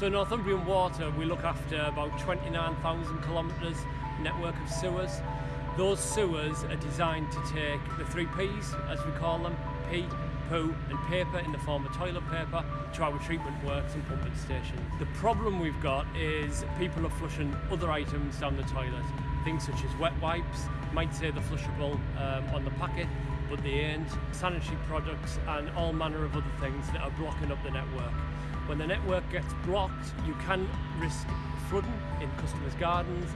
So Northumbrian Water, we look after about 29,000 kilometres network of sewers. Those sewers are designed to take the three P's, as we call them, pee, poo and paper in the form of toilet paper to our treatment works and pumping stations. The problem we've got is people are flushing other items down the toilet. Things such as wet wipes, might say they're flushable um, on the packet, but they ain't. Sanitary products and all manner of other things that are blocking up the network. When the network gets blocked, you can risk flooding in customers' gardens,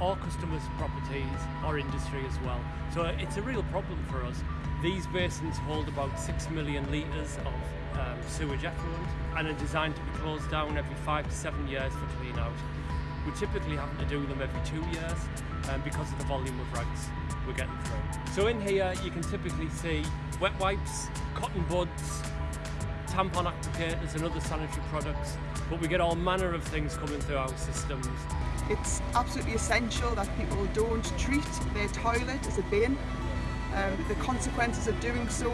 or customers' properties or industry as well. So it's a real problem for us. These basins hold about 6 million litres of um, sewage effluent and are designed to be closed down every five to seven years for clean out. We typically have to do them every two years um, because of the volume of rags we're getting through. So in here you can typically see wet wipes, cotton buds, tampon applicators and other sanitary products but we get all manner of things coming through our systems. It's absolutely essential that people don't treat their toilet as a bin um, the consequences of doing so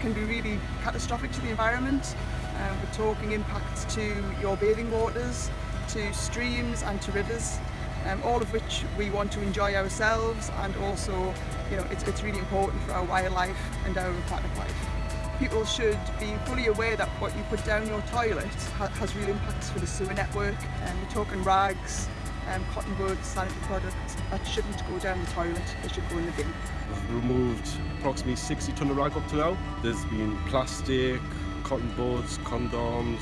can, be really catastrophic to the environment. Um, we're talking impacts to your bathing waters, to streams and to rivers, um, all of which we want to enjoy ourselves and also you know, it's, it's really important for our wildlife and our aquatic life. People should be fully aware that what you put down your toilet ha has real impacts for the sewer network. Um, we're talking rags, um, cotton buds, sanitary products that shouldn't go down the toilet, they should go in the bin. We've removed approximately 60 tonne of rag up to now. There's been plastic, cotton buds, condoms,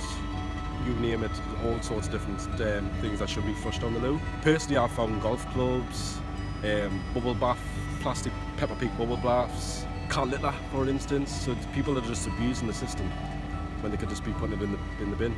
you name it, all sorts of different um, things that should be flushed down the loo. Personally, I've found golf clubs, um, bubble bath, plastic Peppa Pig bubble baths, car litter, for instance. So people are just abusing the system when they could just be putting it in the, in the bin.